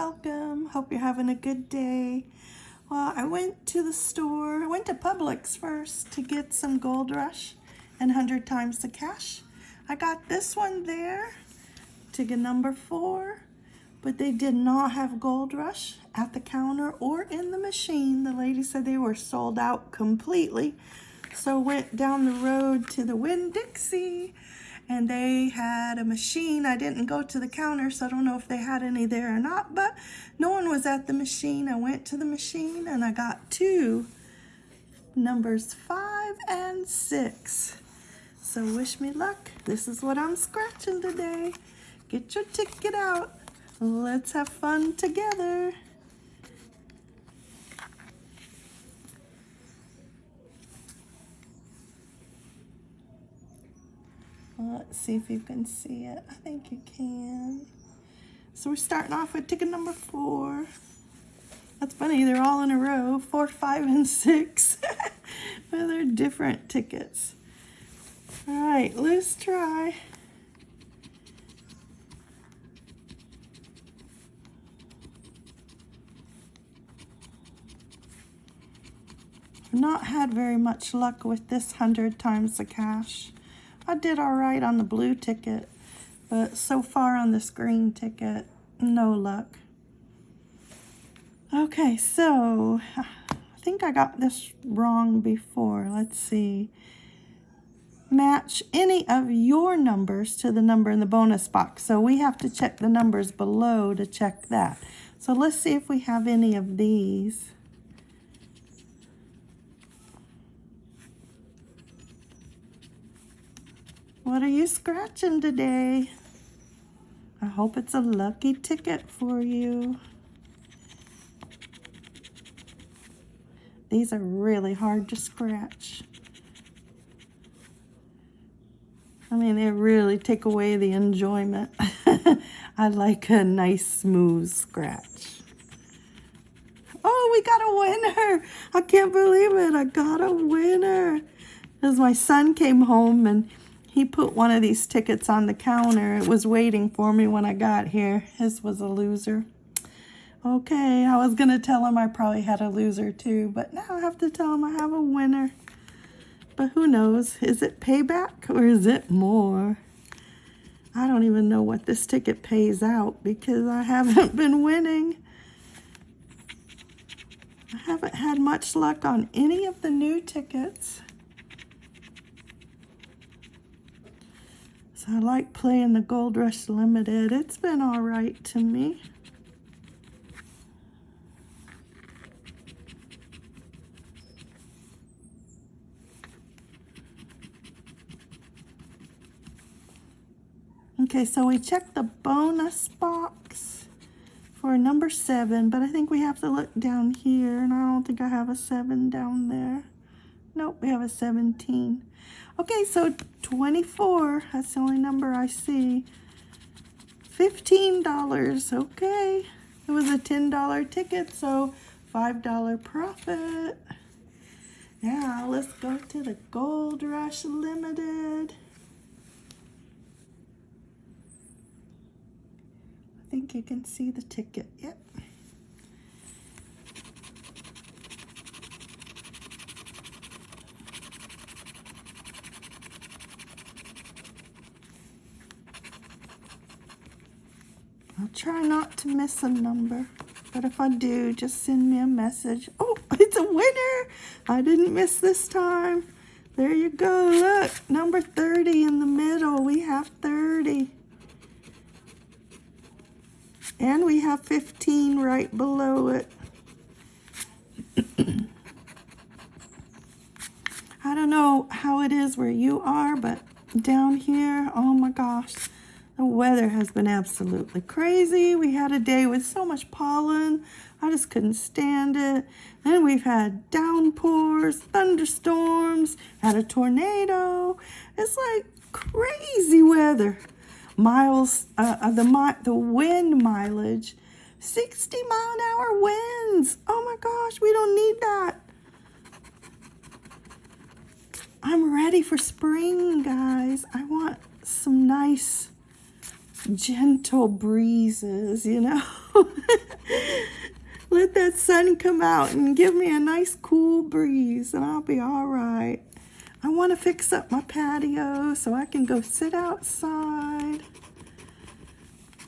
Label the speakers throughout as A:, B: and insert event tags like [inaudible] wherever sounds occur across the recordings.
A: welcome. Hope you're having a good day. Well, I went to the store, I went to Publix first to get some Gold Rush and 100 times the cash. I got this one there, ticket number four, but they did not have Gold Rush at the counter or in the machine. The lady said they were sold out completely. So went down the road to the Winn-Dixie and they had a machine. I didn't go to the counter, so I don't know if they had any there or not, but no one was at the machine. I went to the machine and I got two numbers five and six. So wish me luck. This is what I'm scratching today. Get your ticket out. Let's have fun together. Let's see if you can see it. I think you can. So we're starting off with ticket number four. That's funny, they're all in a row, four, five, and six. [laughs] well, they're different tickets. All right, let's try. Not had very much luck with this 100 times the cash. I did all right on the blue ticket, but so far on this green ticket, no luck. Okay, so I think I got this wrong before. Let's see. Match any of your numbers to the number in the bonus box. So we have to check the numbers below to check that. So let's see if we have any of these. What are you scratching today? I hope it's a lucky ticket for you. These are really hard to scratch. I mean, they really take away the enjoyment. [laughs] I like a nice smooth scratch. Oh, we got a winner. I can't believe it. I got a winner. As my son came home and he put one of these tickets on the counter. It was waiting for me when I got here. His was a loser. Okay, I was going to tell him I probably had a loser too, but now I have to tell him I have a winner. But who knows? Is it payback or is it more? I don't even know what this ticket pays out because I haven't been winning. I haven't had much luck on any of the new tickets. So I like playing the Gold Rush Limited. It's been all right to me. Okay, so we checked the bonus box for number seven, but I think we have to look down here, and I don't think I have a seven down there. Nope, we have a 17. Okay, so 24, that's the only number I see. $15, okay. It was a $10 ticket, so $5 profit. Now let's go to the Gold Rush Limited. I think you can see the ticket, yep. I'll try not to miss a number. But if I do, just send me a message. Oh, [laughs] it's a winner. I didn't miss this time. There you go. Look, number 30 in the middle. We have 30. And we have 15 right below it. [clears throat] I don't know how it is where you are, but down here, oh my gosh, the weather has been absolutely crazy. We had a day with so much pollen. I just couldn't stand it. Then we've had downpours, thunderstorms, had a tornado. It's like crazy weather. Miles, uh, uh the, mi the wind mileage, 60 mile an hour winds. Oh my gosh, we don't need that. I'm ready for spring, guys. I want some nice gentle breezes, you know. [laughs] Let that sun come out and give me a nice cool breeze and I'll be all right. I want to fix up my patio so I can go sit outside.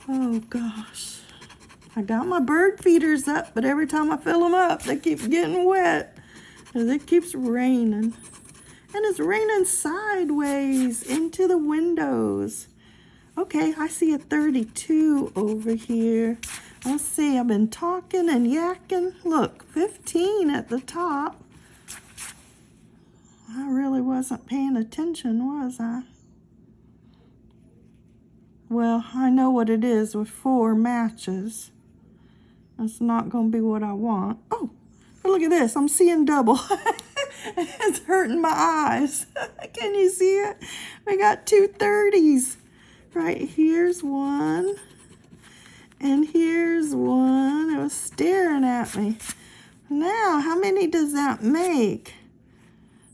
A: Oh gosh. I got my bird feeders up, but every time I fill them up, they keep getting wet. It keeps raining. And it's raining sideways into the windows. Okay, I see a 32 over here. Let's see, I've been talking and yakking. Look, 15 at the top. I really wasn't paying attention, was I? Well, I know what it is with four matches. That's not going to be what I want. Oh, look at this. I'm seeing double. [laughs] it's hurting my eyes. [laughs] Can you see it? We got two 30s. Right here's one. And here's one. It was staring at me. Now, how many does that make?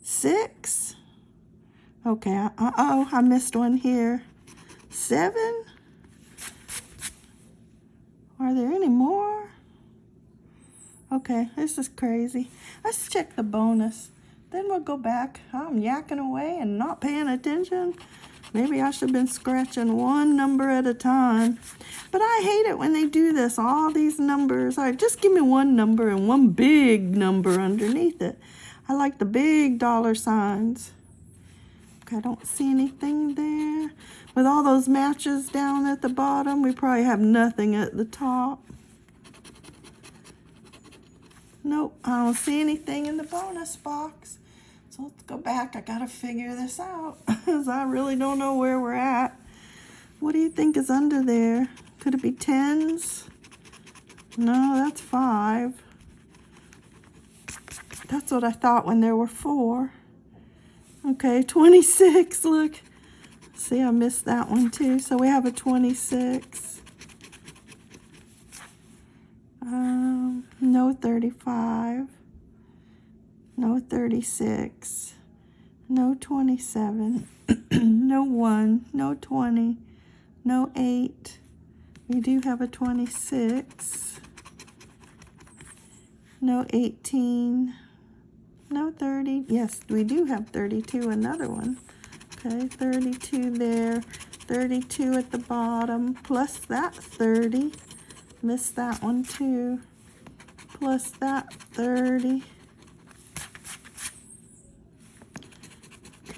A: Six? Okay, uh, uh-oh, I missed one here. Seven? Are there any more? Okay, this is crazy. Let's check the bonus. Then we'll go back. I'm yakking away and not paying attention. Maybe I should have been scratching one number at a time. But I hate it when they do this, all these numbers. All right, just give me one number and one big number underneath it. I like the big dollar signs. Okay, I don't see anything there. With all those matches down at the bottom, we probably have nothing at the top. Nope, I don't see anything in the bonus box. So let's go back. I got to figure this out [laughs] because I really don't know where we're at. What do you think is under there? Could it be tens? No, that's five. That's what I thought when there were four. Okay, [laughs] 26, look. See, I missed that one too. So we have a 26. Um, no 35 no 36, no 27, [clears throat] no 1, no 20, no 8. We do have a 26, no 18, no 30. Yes, we do have 32, another one. Okay, 32 there, 32 at the bottom, plus that 30. Missed that one too. Plus that 30.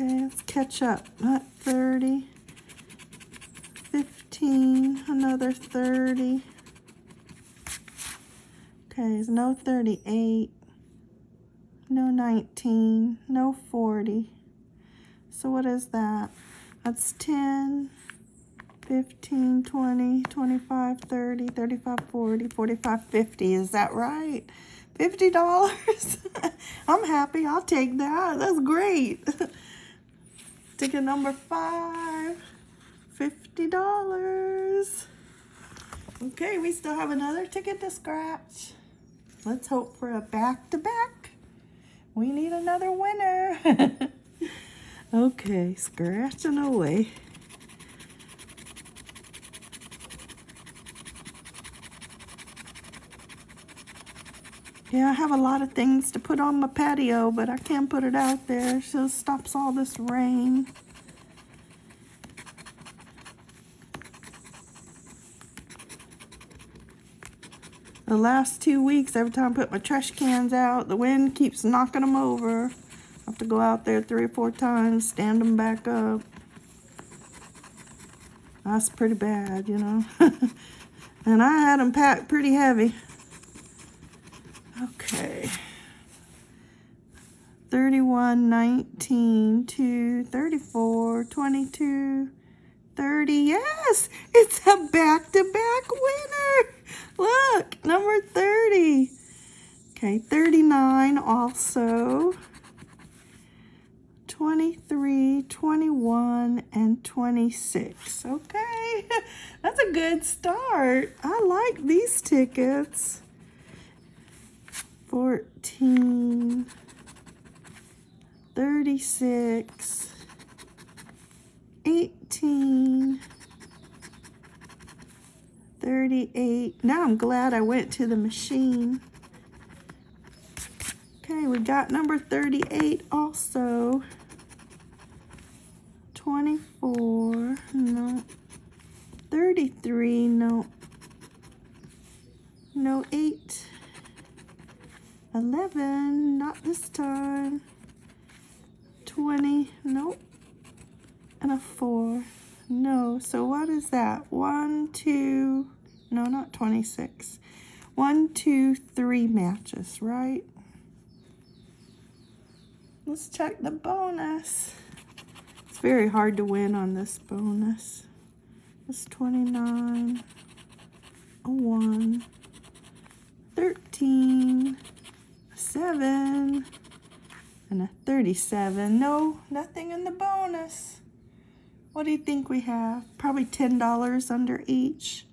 A: Okay, let's catch up. Not 30. 15. Another 30. Okay, there's no 38. No 19. No 40. So what is that? That's 10, 15, 20, 25, 30, 35, 40, 45, 50. Is that right? $50? [laughs] I'm happy. I'll take that. That's great. [laughs] Ticket number five, $50. Okay, we still have another ticket to scratch. Let's hope for a back-to-back. -back. We need another winner. [laughs] okay, scratching away. Yeah, I have a lot of things to put on my patio, but I can't put it out there, it stops all this rain. The last two weeks, every time I put my trash cans out, the wind keeps knocking them over. I have to go out there three or four times, stand them back up. That's pretty bad, you know. [laughs] and I had them packed pretty heavy. Okay. 31, 19, 2, 34, 22, 30. Yes, it's a back-to-back -back winner. Look, number 30. Okay, 39 also. 23, 21, and 26. Okay, [laughs] that's a good start. I like these tickets. 14, 36, 18, 38. Now I'm glad I went to the machine. Okay, we got number 38 also. 24, no. 33, no. No, 8. 11, not this time. 20, nope. And a 4, no. So what is that? 1, 2, no, not 26. 1, 2, 3 matches, right? Let's check the bonus. It's very hard to win on this bonus. It's 29, a 1, 13, 7, and a 37. No, nothing in the bonus. What do you think we have? Probably $10 under each.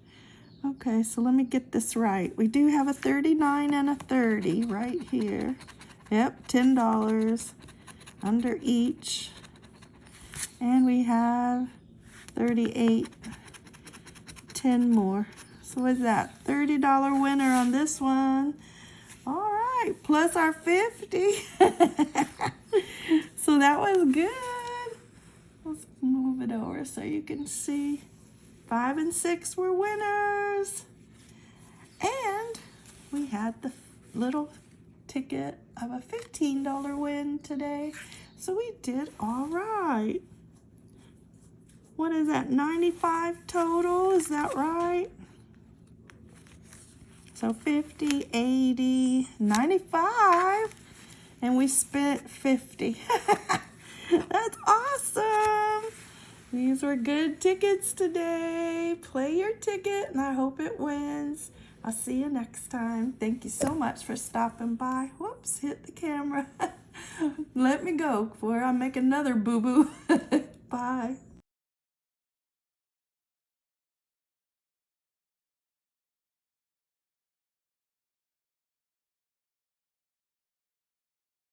A: Okay, so let me get this right. We do have a 39 and a 30 right here. Yep, $10 under each. And we have 38, 10 more. So what's that? $30 winner on this one. All right, plus our 50. [laughs] so that was good. Let's move it over so you can see. Five and six were winners. And we had the little ticket of a $15 win today. So we did all right. What is that, 95 total? Is that right? So 50, 80, 95, and we spent 50. [laughs] That's awesome. These were good tickets today. Play your ticket, and I hope it wins. I'll see you next time. Thank you so much for stopping by. Whoops, hit the camera. [laughs] Let me go before I make another boo-boo. [laughs] Bye.